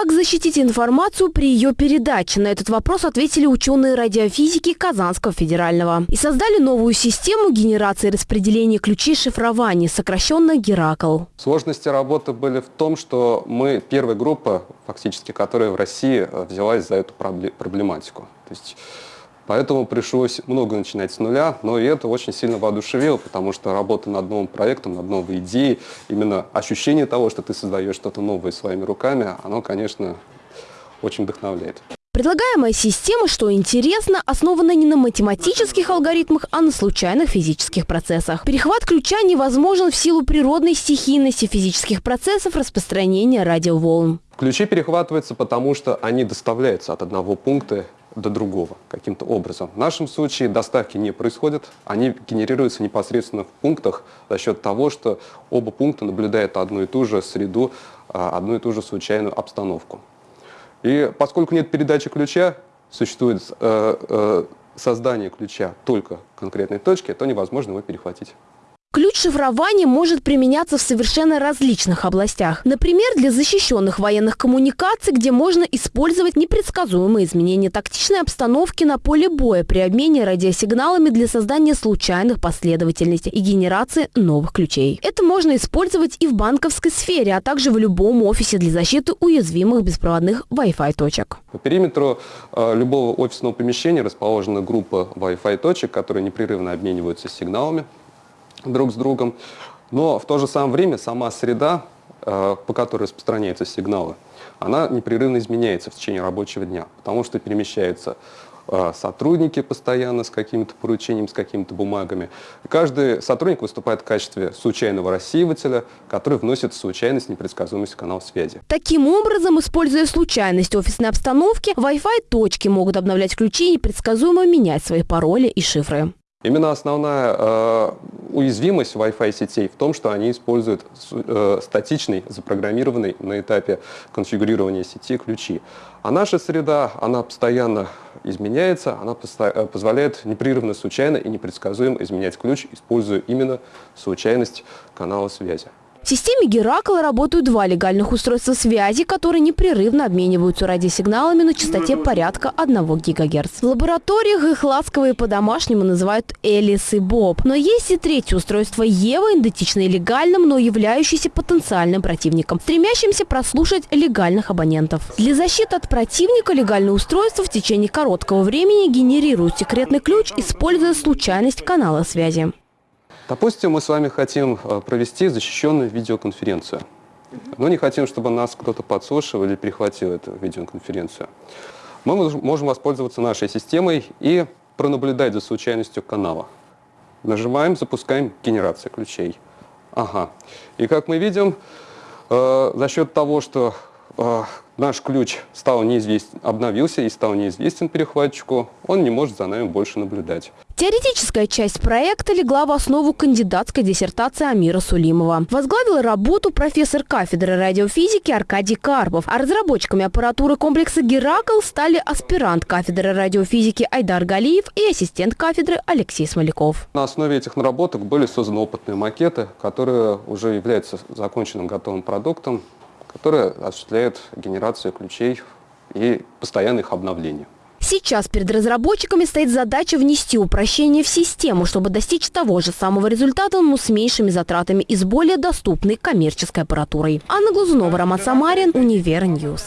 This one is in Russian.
Как защитить информацию при ее передаче? На этот вопрос ответили ученые радиофизики Казанского федерального. И создали новую систему генерации и распределения ключей шифрования, сокращенно Геракл. Сложности работы были в том, что мы первая группа, фактически, которая в России э, взялась за эту проблематику. То есть Поэтому пришлось много начинать с нуля, но и это очень сильно воодушевило, потому что работа над новым проектом, над новой идеей, именно ощущение того, что ты создаешь что-то новое своими руками, оно, конечно, очень вдохновляет. Предлагаемая система, что интересно, основана не на математических алгоритмах, а на случайных физических процессах. Перехват ключа невозможен в силу природной стихийности физических процессов распространения радиоволн. Ключи перехватываются, потому что они доставляются от одного пункта до другого каким-то образом. В нашем случае доставки не происходят, они генерируются непосредственно в пунктах за счет того, что оба пункта наблюдают одну и ту же среду, а, одну и ту же случайную обстановку. И поскольку нет передачи ключа, существует э, э, создание ключа только конкретной точки, то невозможно его перехватить. Ключ шифрования может применяться в совершенно различных областях. Например, для защищенных военных коммуникаций, где можно использовать непредсказуемые изменения тактичной обстановки на поле боя при обмене радиосигналами для создания случайных последовательностей и генерации новых ключей. Это можно использовать и в банковской сфере, а также в любом офисе для защиты уязвимых беспроводных Wi-Fi точек. По периметру э, любого офисного помещения расположена группа Wi-Fi точек, которые непрерывно обмениваются сигналами друг с другом. Но в то же самое время сама среда, э, по которой распространяются сигналы, она непрерывно изменяется в течение рабочего дня, потому что перемещаются э, сотрудники постоянно с каким-то поручением, с какими-то бумагами. Каждый сотрудник выступает в качестве случайного рассеивателя, который вносит случайность, непредсказуемость в канал связи. Таким образом, используя случайность офисной обстановки, Wi-Fi точки могут обновлять ключи и непредсказуемо менять свои пароли и шифры. Именно основная э, уязвимость Wi-Fi сетей в том, что они используют э, статичный, запрограммированный на этапе конфигурирования сети ключи. А наша среда, она постоянно изменяется, она э, позволяет непрерывно, случайно и непредсказуемо изменять ключ, используя именно случайность канала связи. В системе Геракл работают два легальных устройства связи, которые непрерывно обмениваются радиосигналами на частоте порядка 1 ГГц. В лабораториях их ласковые по-домашнему называют Элис и Боб. Но есть и третье устройство Ева, идентичное легальным, но являющееся потенциальным противником, стремящимся прослушать легальных абонентов. Для защиты от противника легальное устройство в течение короткого времени генерирует секретный ключ, используя случайность канала связи. Допустим, мы с вами хотим э, провести защищенную видеоконференцию, но не хотим, чтобы нас кто-то подслушивал или перехватил эту видеоконференцию. Мы можем воспользоваться нашей системой и пронаблюдать за случайностью канала. Нажимаем, запускаем генерацию ключей. Ага. И как мы видим, э, за счет того, что э, наш ключ стал неизвестен, обновился и стал неизвестен перехватчику, он не может за нами больше наблюдать. Теоретическая часть проекта легла в основу кандидатской диссертации Амира Сулимова. Возглавил работу профессор кафедры радиофизики Аркадий Карпов, а разработчиками аппаратуры комплекса «Геракл» стали аспирант кафедры радиофизики Айдар Галиев и ассистент кафедры Алексей Смоляков. На основе этих наработок были созданы опытные макеты, которые уже являются законченным готовым продуктом, который осуществляет генерацию ключей и постоянное их обновление. Сейчас перед разработчиками стоит задача внести упрощение в систему, чтобы достичь того же самого результата, но с меньшими затратами и с более доступной коммерческой аппаратурой. Анна Глазунова, Роман Самарин, Универ News.